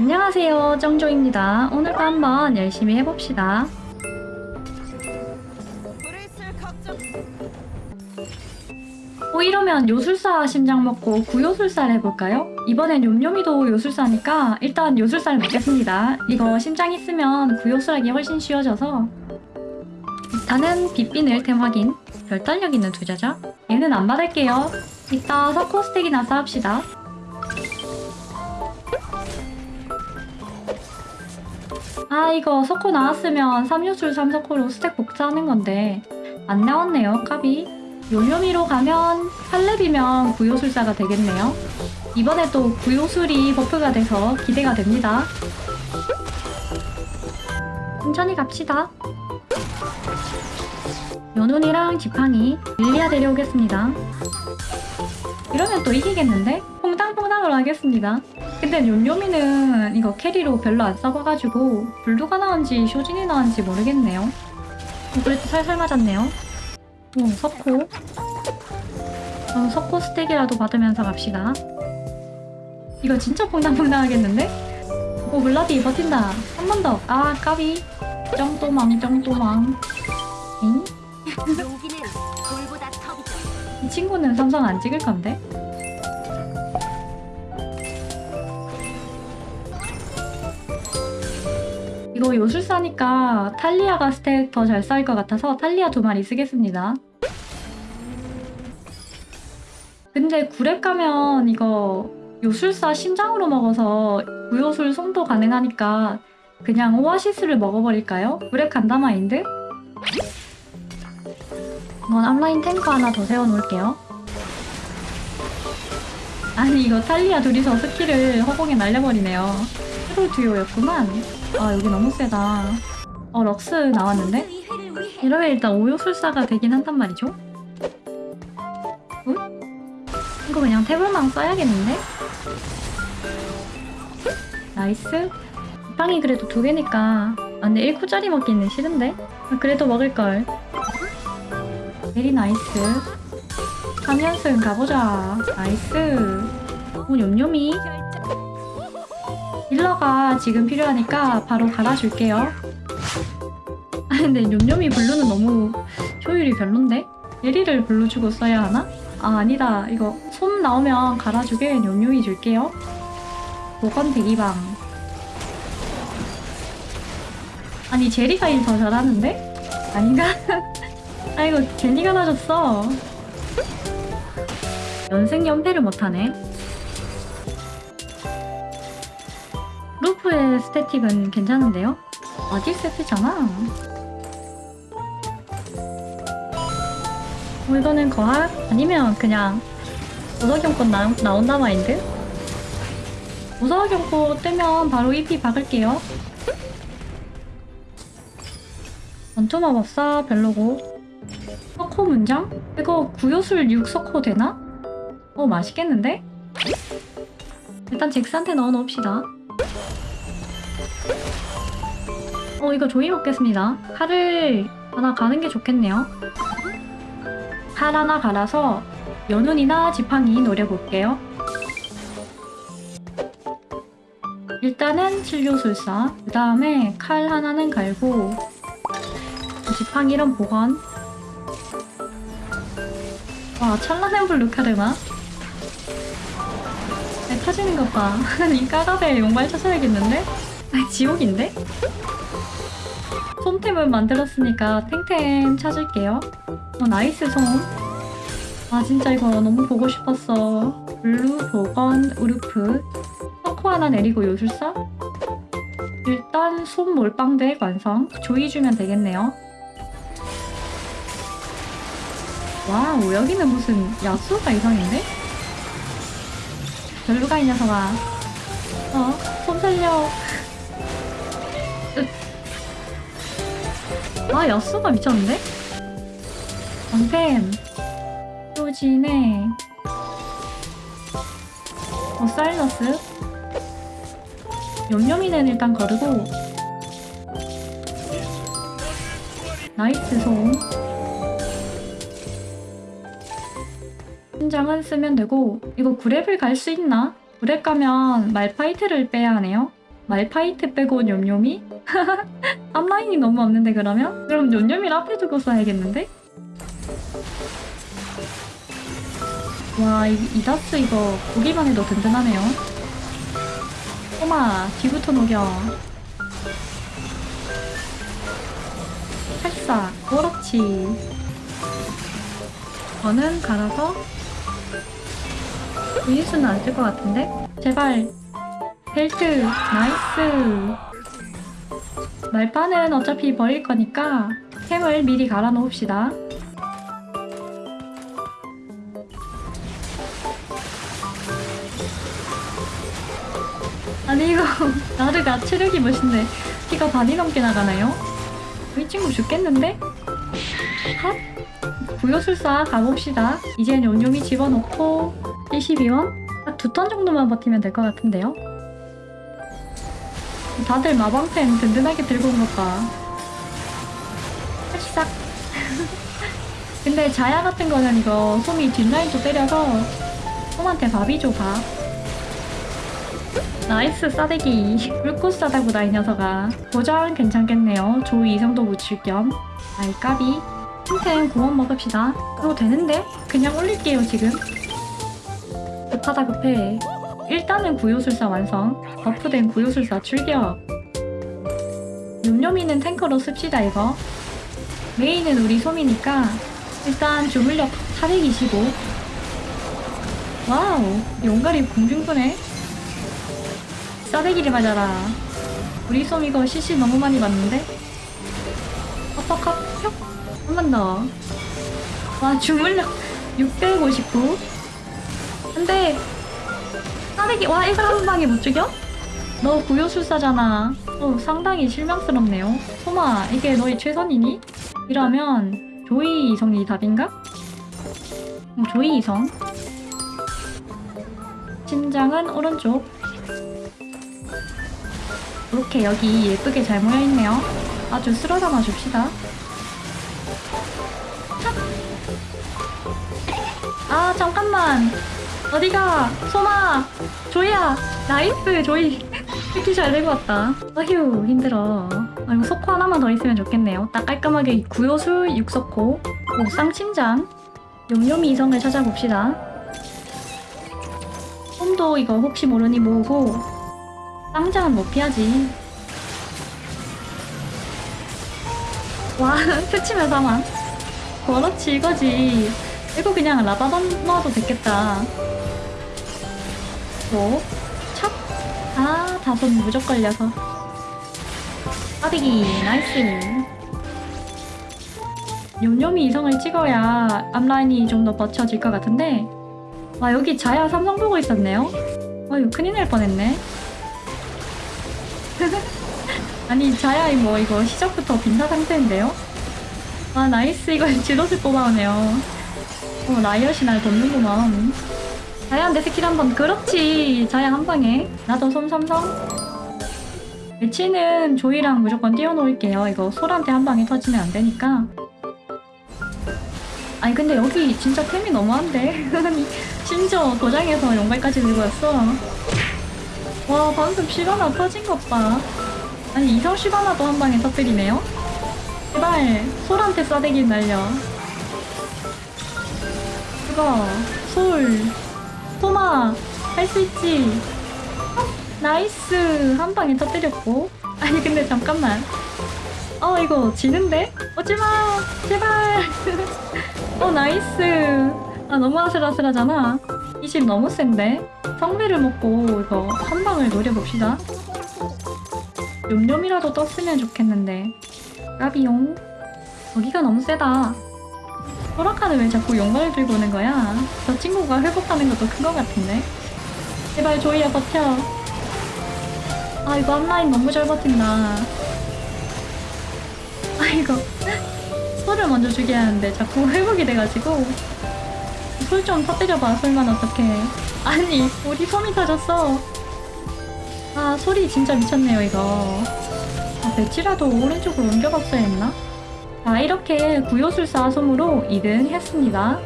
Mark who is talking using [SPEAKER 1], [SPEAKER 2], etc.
[SPEAKER 1] 안녕하세요 정조입니다. 오늘도 한번 열심히 해봅시다. 어 이러면 요술사 심장 먹고 구요술사를 해볼까요? 이번엔 욤욤이도 요술사니까 일단 요술사를 먹겠습니다. 이거 심장 있으면 구요술하기 훨씬 쉬워져서. 일단은 빗빈을 템 확인. 별달력 있는 두자자. 얘는 안 받을게요. 이따 석호 스택이나 쌓읍시다 아 이거 석호 나왔으면 3요술 3석호로 스택 복사하는 건데 안 나왔네요 까비 요요미로 가면 8렙이면 구요술사가 되겠네요. 이번에 또 구요술이 buff가 돼서 기대가 됩니다. 천천히 갑시다. 연운이랑 지팡이 릴리아 데려오겠습니다. 이러면 또 이기겠는데? 퐁당퐁당으로 하겠습니다. 근데 요요미는 이거 carry로 별로 안 써봐가지고 블루가 나은지 쇼진이 나은지 모르겠네요. 어, 그래도 살살 맞았네요. 오 석호 그럼 석호 스택이라도 받으면서 갑시다. 이거 진짜 퐁당퐁당 하겠는데? 오 블라디 버틴다. 한 번 더. 아 까비. 쩡또망 쩡또망. 잉?
[SPEAKER 2] 이
[SPEAKER 1] 친구는 삼성 안 찍을 건데? 이거 요술사니까 탈리아가 스택 더 잘 쌓일 것 같아서 탈리아 두 마리 쓰겠습니다. 근데 구랩 가면 이거 요술사 심장으로 먹어서 무요술 솜도 가능하니까 그냥 오아시스를 먹어버릴까요? 구렙 간다 마인드? 이건 앞라인 탱커 하나 더 세워놓을게요. 아니 이거 탈리아 둘이서 스킬을 허공에 날려버리네요. 트롤 듀오였구만. 아 여기 너무 세다. 어 럭스 나왔는데? 이러면 일단 오요술사가 되긴 한단 말이죠. 응? 이거 그냥 태블망 써야겠는데? nice. 빵이 그래도 두 개니까 아 근데 1쿠짜리 먹기는 싫은데? 아, 그래도 먹을걸. very nice. 3연승 가보자. nice. 오 욤욤이. healer가 지금 필요하니까 바로 갈아줄게요. 아 근데 욤욤이 블루는 너무 효율이 별론데? 예리를 블루 주고 써야 하나? 아 아니다 이거 솜 나오면 갈아주게 욤욤이 줄게요 보건 대기방 아니 제리가 일 더 잘하는데? 아닌가? 아 이거 제니가 나줬어 연생 연패를 못하네 루프의 스태틱은 괜찮은데요? 아딜 세트잖아 뭐 이거는 거학? 아니면 그냥 우석경꽃 나, 나온다 마인드? 우석경꽃 뜨면 바로 EP 박을게요 원투마법사 별로고 석호 문장? 이거 구요술 6석호 되나? 어 맛있겠는데? 일단 잭스한테 넣어놓읍시다 어 이거 조이 먹겠습니다. 칼을 하나 가는 게 좋겠네요. 칼 하나 갈아서 연운이나 지팡이 노려볼게요. 일단은 진료술사 그 다음에 칼 하나는 갈고 지팡이랑 보관. 와 찬란한 블루 카르마 네, 터지는 것봐. 이 까가벨 용발 찾아야겠는데? 아 지옥인데? 솜템을 만들었으니까 탱템 찾을게요. 어 nice 솜. 아 진짜 이거 너무 보고 싶었어. 블루, 보건, 우르프. 석호 하나 내리고 요술사? 일단 솜 몰빵덱 완성. 조이 주면 되겠네요. 와우 여기는 무슨 야수가 이상인데? 별로가 이 녀석아. 어? 솜 살려 아 야수가 미쳤는데? 방템. 효진의 어 사일러스. 욤욤이는 일단 거르고. 나이스 송. 신장은 쓰면 되고 이거 구렙을 갈 수 있나? 구렙 가면 말파이트를 빼야 하네요 말파이트 빼고 뇸뇸이? 앞라인이 너무 없는데 그러면? 그럼 뇸뇸이를 앞에 두고 써야겠는데? 와 이, 이다스 이거 보기만 해도 든든하네요 꼬마 뒤부터 녹여 살사 그렇지 저는 갈아서 유니스는 안 쓸 것 같은데? 제발 벨트 나이스 말파는 어차피 버릴 거니까 캠을 미리 갈아 놓읍시다 아니 이거 나르가 체력이 몇인데 피가 반이 넘게 나가나요? 이 친구 죽겠는데? 핫! 구요술사 가봅시다 이젠 온용이 집어넣고 72원? 딱 두 턴 정도만 버티면 될 것 같은데요? 다들 마방펜 든든하게 들고 온 것 봐. 싹. 근데 자야 같은 거는 이거 솜이 뒷라인도 때려서 솜한테 밥이 줘 밥. nice 싸대기. 물꽃 싸다구나 이 녀석아. 도전 괜찮겠네요. 조이 이성도 묻힐 겸. 아이 까비. 템템 공원 먹읍시다. 그거 되는데? 그냥 올릴게요 지금. 급하다 급해. 일단은 구요술사 완성. buff된 구요술사 출격. 욤욤이는 탱커로 씁시다 이거. 메인은 우리 솜이니까 일단 주문력 425. 와우 용가리 공중분해. 싸대기를 맞아라. 우리 솜 이거 CC 너무 많이 봤는데? 어퍼컷 뿅! 한번 더. 와 주문력 659. 근데 싸대기 와 이걸 한 방에 못 죽여? 너 구요술사잖아. 어, 상당히 실망스럽네요. 소마 이게 너희 최선이니? 이러면 조이 이성이 답인가? 어, 조이 이성. 심장은 오른쪽. 이렇게 여기 예쁘게 잘 모여있네요. 아주 쓸어 담아 줍시다. 아 잠깐만 어디가? 소마 조이야 나이스 조이. 이렇게 잘 되고 왔다. 어휴 힘들어. 아이고 석호 하나만 더 있으면 좋겠네요. 딱 깔끔하게 구요술 육석호 옥상침장 욤욤이 이성을 찾아봅시다. 홈도 이거 혹시 모르니 모으고 쌍장은 못 피하지? 와 스치면 사망. 그렇지 이거지. 이거 그냥 라바던 넣어도 됐겠다 뭐? 찹? 아 다섯 무적 걸려서. 빠비기 나이스. 욤욤이 이성을 찍어야 앞라인이 좀 더 버텨질 것 같은데. 와 여기 자야 삼성 보고 있었네요? 어휴 큰일 날 뻔했네. 아니 자야 뭐 이거 시작부터 빈사 상태인데요? 와 나이스. 이거 지도스 뽑아오네요. 어 라이엇이 날 돕는구만 자야한테 스킬 한번 그렇지. 자야 한 방에. 나도 솜삼성 매치는 조이랑 무조건 띄워놓을게요. 이거 솔한테 한 방에 터지면 안 되니까. 아니 근데 여기 진짜 템이 너무한데? 심지어 도장에서 용발까지 들고 왔어. 와 방금 시바나 터진 것봐. 아니 이성 시바나도 한 방에 터뜨리네요? 제발 솔한테 싸대기 날려. 그거 솔 토마 할 수 있지? 어, 나이스. 한 방에 터뜨렸고. 아니 근데 잠깐만. 어 이거 지는데? 오지마 제발. 어 나이스. 아 너무 아슬아슬하잖아. 20 너무 센데? 성배를 먹고 이거 한 방을 노려봅시다. 욤욤이라도 떴으면 좋겠는데. 까비용. 거기가 너무 세다 소라카는 왜 자꾸 용감을 들고 오는 거야? 저 친구가 회복하는 것도 큰 것 같은데. 제발 조이야 버텨. 아 이거 앞라인 너무 잘 버틴다. 아 이거 솔을 먼저 죽여야 하는데 자꾸 회복이 돼가지고. 솔 좀 터뜨려봐 솔만 어떡해. 아니 우리 솜이 터졌어. 아 소리 진짜 미쳤네요 이거. 아 배치라도 오른쪽으로 옮겨갔어야 했나? 자 이렇게 구요술사 솜으로 2등 했습니다